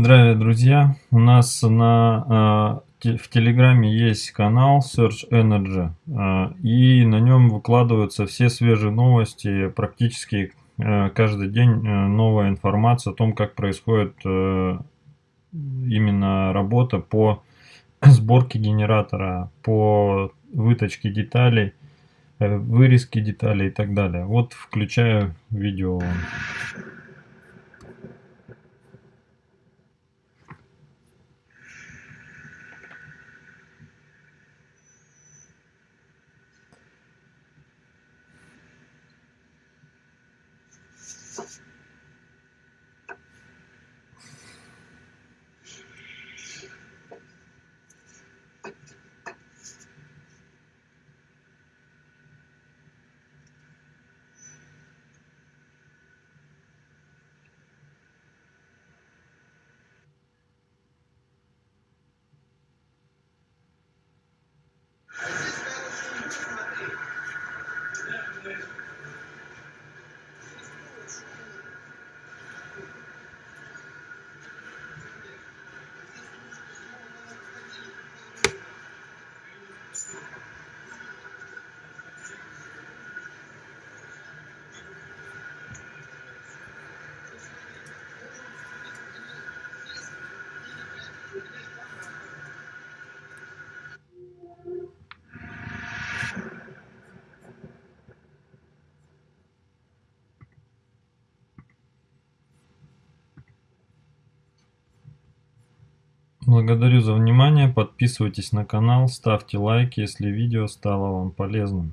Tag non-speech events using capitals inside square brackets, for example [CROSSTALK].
Здравия, друзья! У нас на, э, в Телеграме есть канал Search Energy, э, и на нем выкладываются все свежие новости, практически э, каждый день новая информация о том, как происходит именно работа по [COUGHS] сборке генератора, по выточке деталей, вырезке деталей и так далее. Вот включаю видео. Gracias. Благодарю за внимание, подписывайтесь на канал, ставьте лайки, если видео стало вам полезным.